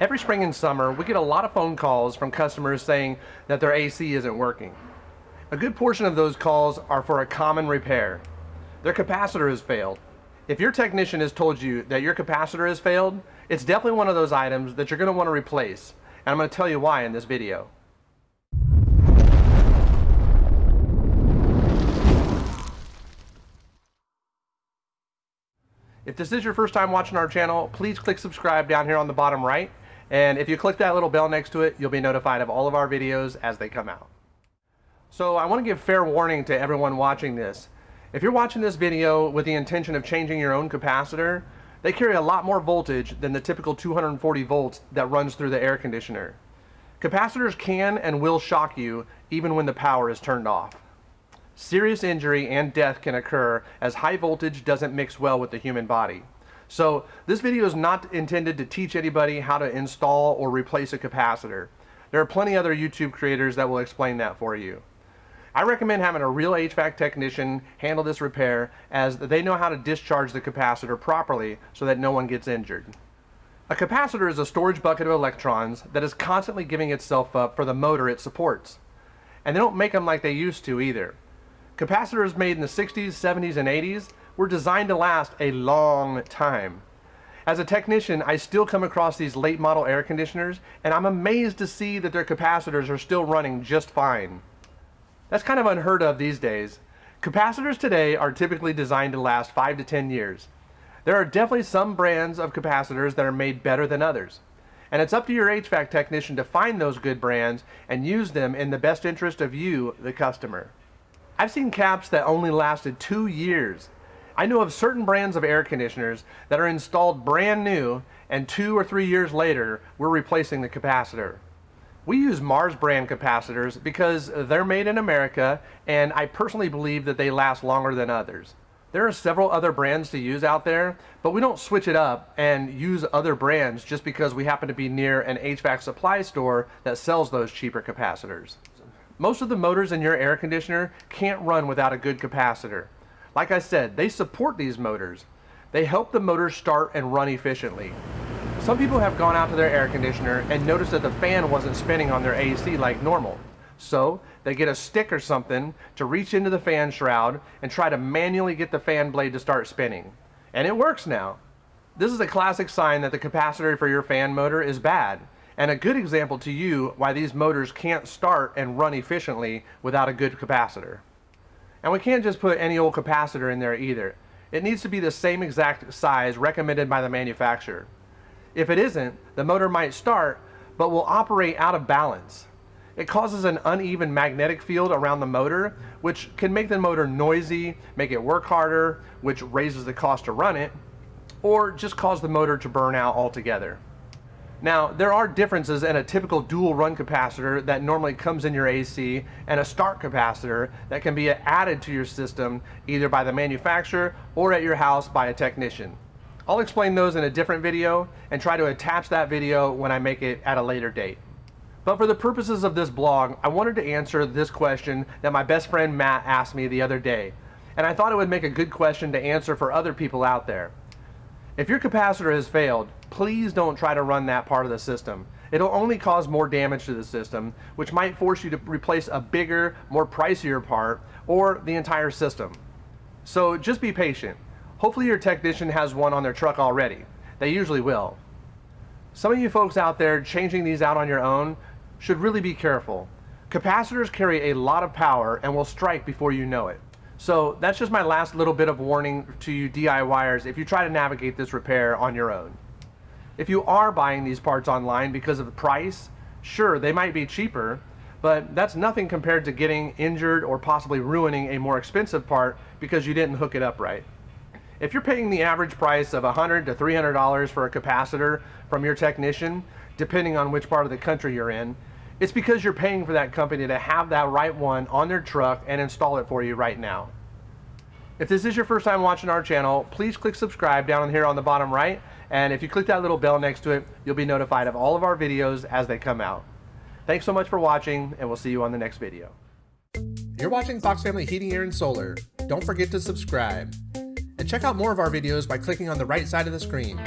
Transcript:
Every spring and summer, we get a lot of phone calls from customers saying that their AC isn't working. A good portion of those calls are for a common repair. Their capacitor has failed. If your technician has told you that your capacitor has failed, it's definitely one of those items that you're going to want to replace. And I'm going to tell you why in this video. If this is your first time watching our channel, please click subscribe down here on the bottom right and if you click that little bell next to it, you'll be notified of all of our videos as they come out. So I want to give fair warning to everyone watching this. If you're watching this video with the intention of changing your own capacitor, they carry a lot more voltage than the typical 240 volts that runs through the air conditioner. Capacitors can and will shock you even when the power is turned off. Serious injury and death can occur as high voltage doesn't mix well with the human body. So this video is not intended to teach anybody how to install or replace a capacitor. There are plenty other YouTube creators that will explain that for you. I recommend having a real HVAC technician handle this repair as they know how to discharge the capacitor properly so that no one gets injured. A capacitor is a storage bucket of electrons that is constantly giving itself up for the motor it supports. And they don't make them like they used to either. Capacitors made in the 60s, 70s, and 80s were designed to last a long time. As a technician, I still come across these late model air conditioners, and I'm amazed to see that their capacitors are still running just fine. That's kind of unheard of these days. Capacitors today are typically designed to last 5 to 10 years. There are definitely some brands of capacitors that are made better than others. And it's up to your HVAC technician to find those good brands and use them in the best interest of you, the customer. I've seen caps that only lasted two years I know of certain brands of air conditioners that are installed brand new and two or three years later we're replacing the capacitor. We use Mars brand capacitors because they're made in America and I personally believe that they last longer than others. There are several other brands to use out there, but we don't switch it up and use other brands just because we happen to be near an HVAC supply store that sells those cheaper capacitors. Most of the motors in your air conditioner can't run without a good capacitor. Like I said, they support these motors. They help the motors start and run efficiently. Some people have gone out to their air conditioner and noticed that the fan wasn't spinning on their AC like normal. So they get a stick or something to reach into the fan shroud and try to manually get the fan blade to start spinning. And it works now. This is a classic sign that the capacitor for your fan motor is bad and a good example to you why these motors can't start and run efficiently without a good capacitor. And we can't just put any old capacitor in there either. It needs to be the same exact size recommended by the manufacturer. If it isn't, the motor might start, but will operate out of balance. It causes an uneven magnetic field around the motor, which can make the motor noisy, make it work harder, which raises the cost to run it, or just cause the motor to burn out altogether. Now, there are differences in a typical dual run capacitor that normally comes in your AC and a start capacitor that can be added to your system either by the manufacturer or at your house by a technician. I'll explain those in a different video and try to attach that video when I make it at a later date. But for the purposes of this blog, I wanted to answer this question that my best friend Matt asked me the other day. And I thought it would make a good question to answer for other people out there. If your capacitor has failed, please don't try to run that part of the system. It'll only cause more damage to the system, which might force you to replace a bigger, more pricier part, or the entire system. So just be patient. Hopefully your technician has one on their truck already. They usually will. Some of you folks out there changing these out on your own should really be careful. Capacitors carry a lot of power and will strike before you know it. So that's just my last little bit of warning to you DIYers if you try to navigate this repair on your own. If you are buying these parts online because of the price, sure, they might be cheaper, but that's nothing compared to getting injured or possibly ruining a more expensive part because you didn't hook it up right. If you're paying the average price of 100 to $300 for a capacitor from your technician, depending on which part of the country you're in, it's because you're paying for that company to have that right one on their truck and install it for you right now. If this is your first time watching our channel, please click subscribe down here on the bottom right and if you click that little bell next to it, you'll be notified of all of our videos as they come out. Thanks so much for watching, and we'll see you on the next video. You're watching Fox Family Heating, Air, and Solar. Don't forget to subscribe. And check out more of our videos by clicking on the right side of the screen.